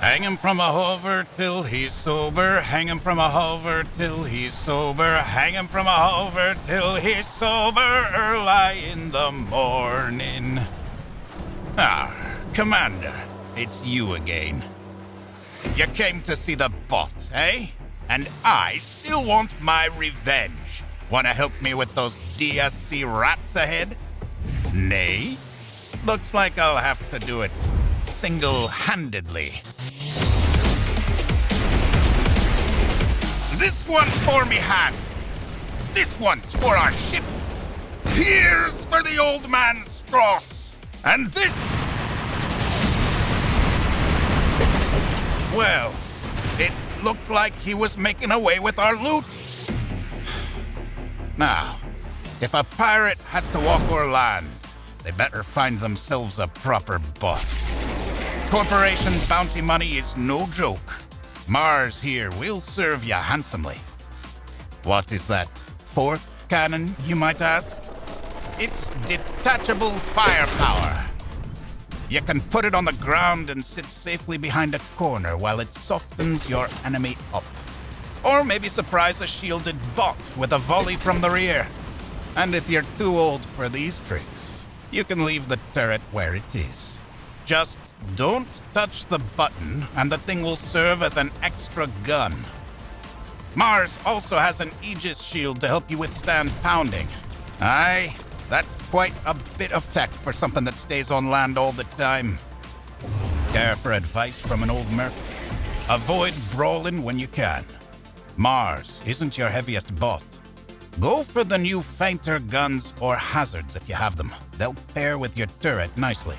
Hang him from a hover till he's sober. Hang him from a hover till he's sober. Hang him from a hover till he's sober. Early in the morning. Ah, Commander, it's you again. You came to see the bot, eh? And I still want my revenge. Wanna help me with those DSC rats ahead? Nay? Looks like I'll have to do it single one's for me hand. This one's for our ship. Here's for the old man Strauss. And this. Well, it looked like he was making away with our loot. Now, if a pirate has to walk or land, they better find themselves a proper bot. Corporation bounty money is no joke. Mars here will serve you handsomely. What is that? Fourth cannon, you might ask? It's detachable firepower. You can put it on the ground and sit safely behind a corner while it softens your enemy up. Or maybe surprise a shielded bot with a volley from the rear. And if you're too old for these tricks, you can leave the turret where it is. Just don't touch the button, and the thing will serve as an extra gun. Mars also has an Aegis shield to help you withstand pounding. Aye, that's quite a bit of tech for something that stays on land all the time. Care for advice from an old merc? Avoid brawling when you can. Mars isn't your heaviest bot. Go for the new fainter guns or hazards if you have them. They'll pair with your turret nicely.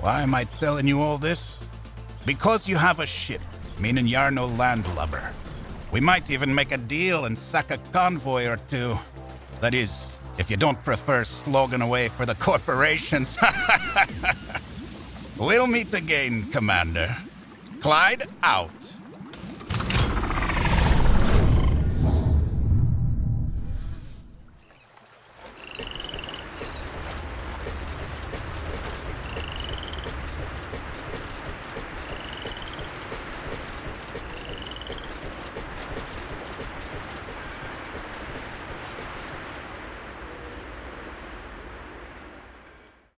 Why am I telling you all this? Because you have a ship, meaning you're no landlubber. We might even make a deal and sack a convoy or two. That is, if you don't prefer slogging away for the corporations. we'll meet again, Commander. Clyde out.